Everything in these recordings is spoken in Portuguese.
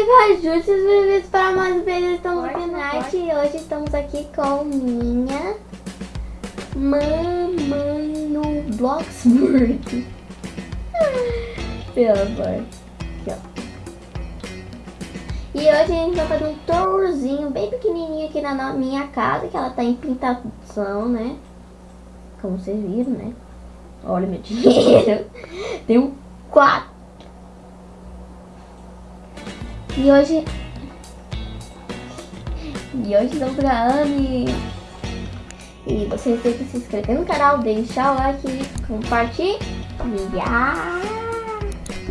Viva Justas, bem-vindos para mais um vídeo. Night e hoje estamos aqui com minha mamãe no Bloxburg. Pelo amor. E hoje a gente vai fazer um tourzinho bem pequenininho aqui na minha casa, que ela tá em pintação, né? Como vocês viram, né? Olha meu dinheiro. Tem um quatro. E hoje... E hoje estamos gravando e... E vocês têm que se inscrever no canal, deixar o like, compartilhar.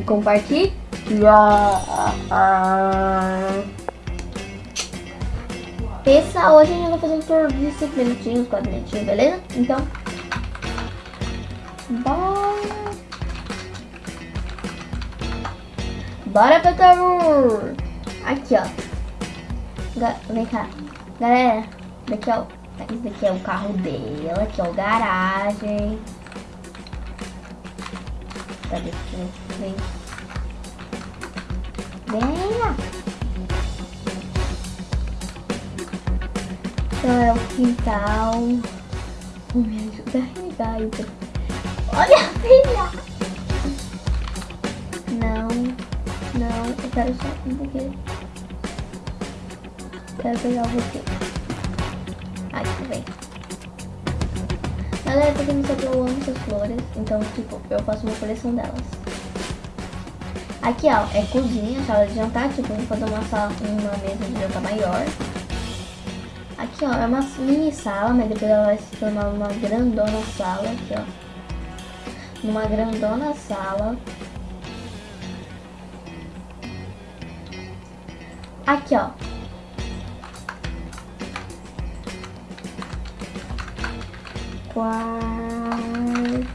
Compartilhar. Essa hoje a gente vai fazer um tour de 5 minutinhos, 4 minutinhos, beleza? Então, bora! Bora pro tour! Aqui, ó. Ga vem cá. Galera, daqui, ó. Esse daqui é o carro dela, aqui, ó, garagem. Cadê? Vem. Venha! Então é o quintal. Oh, me ajuda a regar, então. Olha, filha! Não, não, eu quero só um pouquinho. Quero pegar você. Aqui, vem. Galera, pra quem não sabe, eu amo essas flores. Então, tipo, eu faço uma coleção delas. Aqui, ó, é cozinha, sala de jantar, tipo, vou fazer uma, sala, uma mesa de jantar maior. Aqui, ó, é uma mini sala, mas depois ela vai se tornar uma grandona sala, aqui, ó. Numa grandona sala. Aqui, ó. Quarto.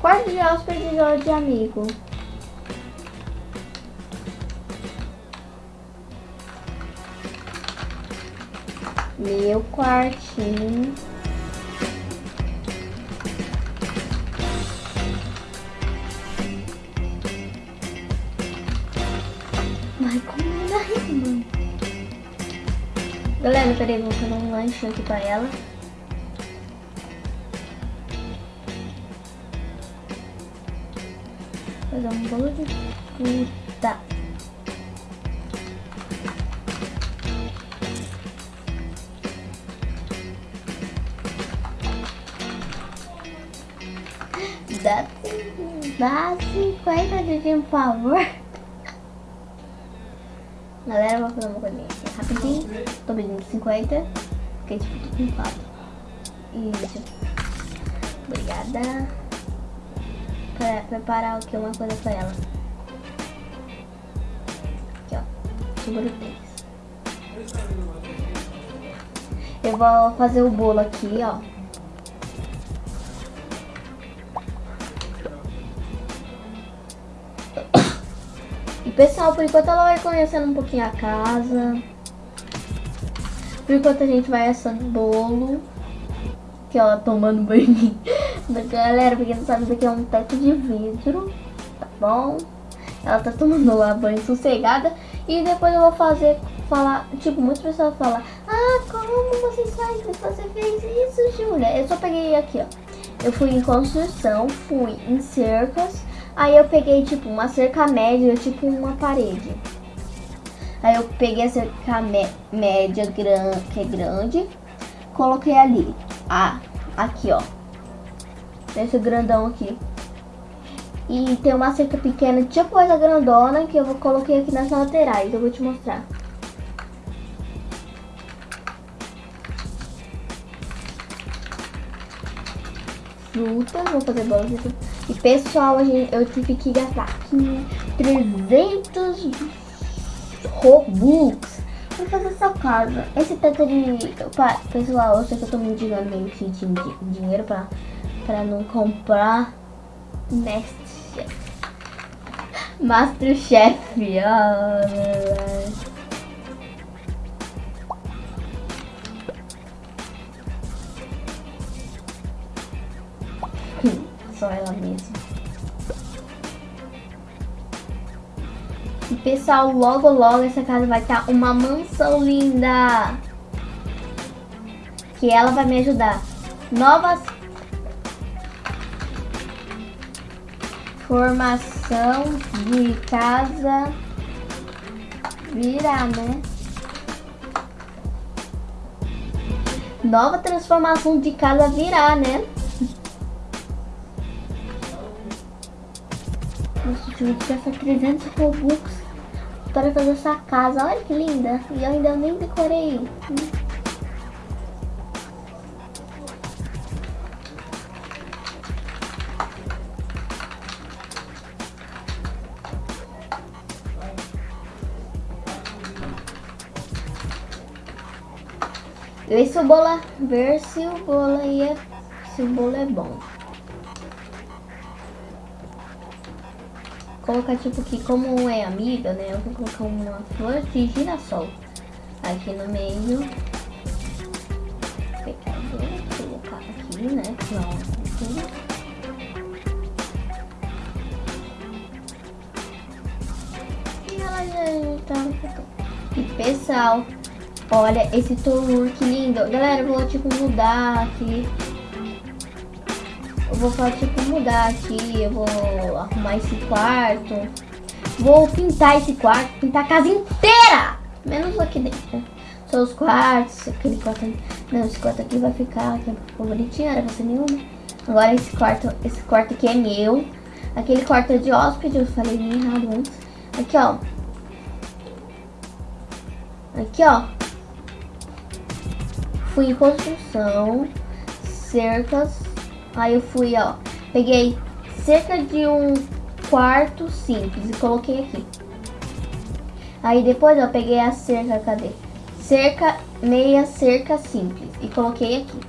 Quarto de hóspede de amigo. Meu quartinho. Peraí, vou fazer um lanche aqui pra ela. fazer um bolo de fruta. Dá, dá 50 de por favor. Galera, vou fazer uma coisinha aqui rapidinho. Tô pedindo 50. Fiquei tipo tudo com 4. Isso. Obrigada pra preparar o que? Uma coisa pra ela. Aqui, ó. Segura o Eu vou fazer o bolo aqui, ó. E pessoal, por enquanto ela vai conhecendo um pouquinho a casa. Por enquanto a gente vai assando bolo. Que ela tomando banho. Galera, pra quem não sabe, isso aqui é um teto de vidro, tá bom? Ela tá tomando lá banho sossegada e depois eu vou fazer, falar, tipo, muitas pessoas falam Ah, como você faz, você fez isso, Júlia? Eu só peguei aqui, ó. Eu fui em construção, fui em cercas, aí eu peguei, tipo, uma cerca média, tipo uma parede. Aí eu peguei a cerca média, gran, que é grande, coloquei ali. Ah, aqui, ó esse grandão aqui. E tem uma cerca pequena, tipo essa grandona, que eu coloquei aqui nas laterais. Eu vou te mostrar. Frutas, vou fazer bolas aqui. E pessoal, eu tive que gastar aqui 300 Robux pra fazer essa casa. Esse tanto de... Pessoal, eu sei que eu tô me digando meio que de dinheiro pra para não comprar Masterchef. Masterchef, oh, só ela mesma. E pessoal, logo logo essa casa vai estar tá uma mansão linda. Que ela vai me ajudar. Novas formação de casa virar, né? Nova transformação de casa virar, né? Nossa, eu vou gastar 300 Robux para fazer essa casa. Olha que linda. E eu ainda nem decorei. Ver se o ver se o bolo aí é, se o bolo é bom. Colocar tipo que como é amiga, né? Eu vou colocar uma flor de girassol aqui no meio. Vou colocar aqui, né? Pronto. E ela já tá. E pessoal, Olha esse tour, que lindo. Galera, eu vou, tipo, mudar aqui. Eu vou, tipo, mudar aqui. Eu vou arrumar esse quarto. Vou pintar esse quarto. Pintar a casa inteira. Menos aqui dentro. Só os quartos. Aquele quarto ali. Não, esse quarto aqui vai ficar, ficou bonitinho. Era você nenhuma. Agora esse quarto, esse quarto aqui é meu. Aquele quarto é de hóspede. Eu falei errado antes. Aqui, ó. Aqui, ó fui em construção, cercas, aí eu fui, ó, peguei cerca de um quarto simples e coloquei aqui. Aí depois eu peguei a cerca, cadê? Cerca, meia cerca simples e coloquei aqui.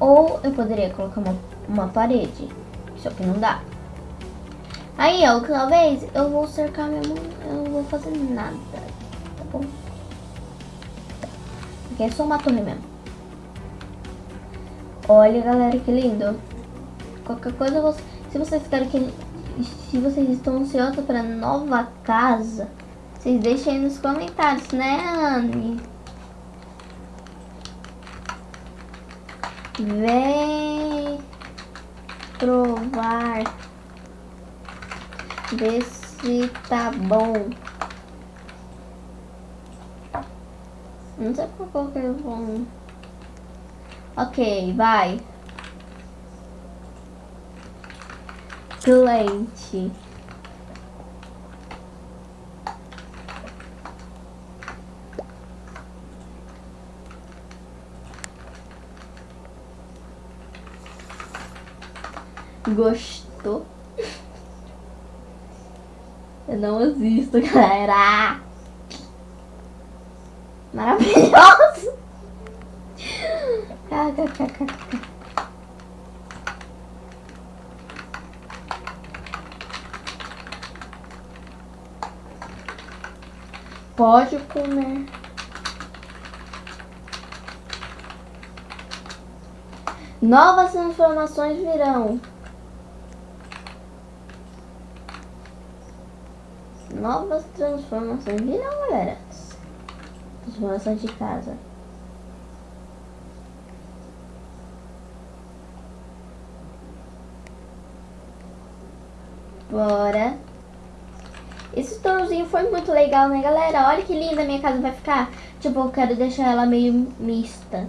Ou eu poderia colocar uma, uma parede, só que não dá. Aí, ó, talvez eu vou cercar mesmo, eu não vou fazer nada, tá bom? Aqui é só uma torre mesmo. Olha, galera, que lindo. Qualquer coisa, se vocês querem que... Se vocês estão ansiosos para nova casa, vocês deixem aí nos comentários, né, Anne? Vem provar. Ver se tá bom. Não sei por que eu vou... Ok, vai. Cliente. Gostou? Eu não existo, galera. Maravilhoso. Pode comer. Novas transformações virão. Novas transformações virão, galera transformação de casa. Bora. Esse tornozinho foi muito legal, né, galera? Olha que linda a minha casa vai ficar. Tipo, eu quero deixar ela meio mista.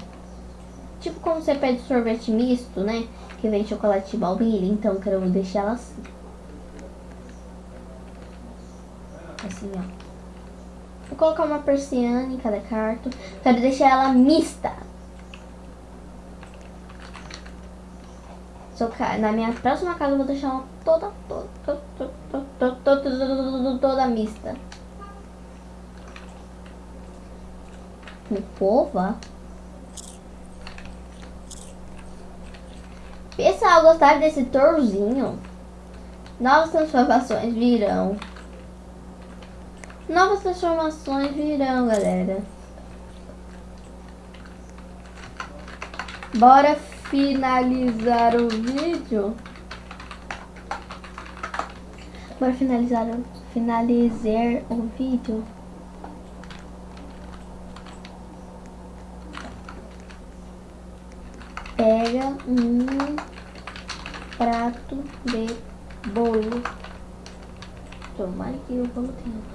Tipo como você pede sorvete misto, né? Que vem chocolate baunilha. Então, eu quero deixar ela assim. Assim, ó. Vou colocar uma persiana em cada quarto. Quero deixar ela mista. Na minha próxima casa eu vou deixar ela toda, toda, mista. Pova. Pessoal, gostaram desse torzinho? Novas transformações virão. Novas transformações virão, galera. Bora finalizar o vídeo. Bora finalizar, finalizar o vídeo. Pega um prato de bolo. Tomara que o bolo tenha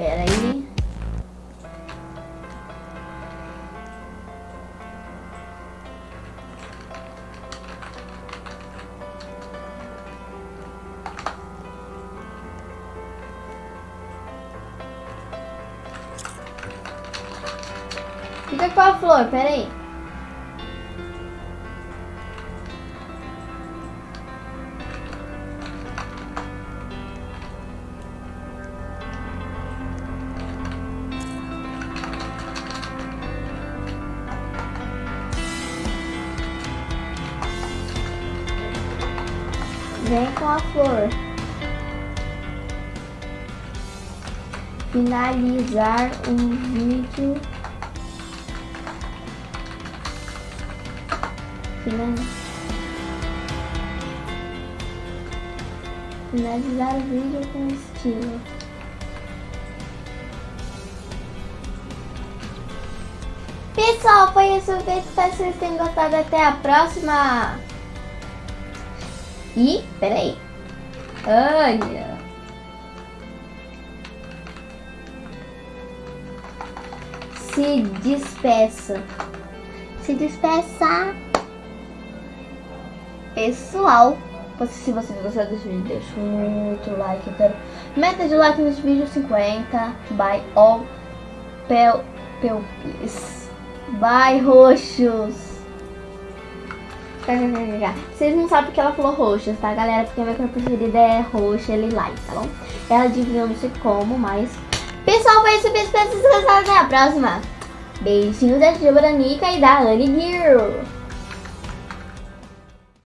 Pera aí. Fica com a flor, pera aí. Finalizar o vídeo. Final- Finalizar o vídeo com estilo. Pessoal, foi isso o vídeo. Espero que vocês tenham gostado. Até a próxima. E, peraí. Olha. Se despeça. Se despeça. Pessoal, se você gostou desse vídeo, deixa muito like. Quero meta de like nesse vídeo 50. By all pel, pel, Bye, roxos. Vocês não sabem porque ela falou roxas, tá, galera? Porque a minha preferida é roxa e lilás, tá bom? Ela adivinhou não sei como, mas... Pessoal, foi isso. Beijo pra vocês. Até a próxima. Beijinhos da Tia Branica e da Annie Girl.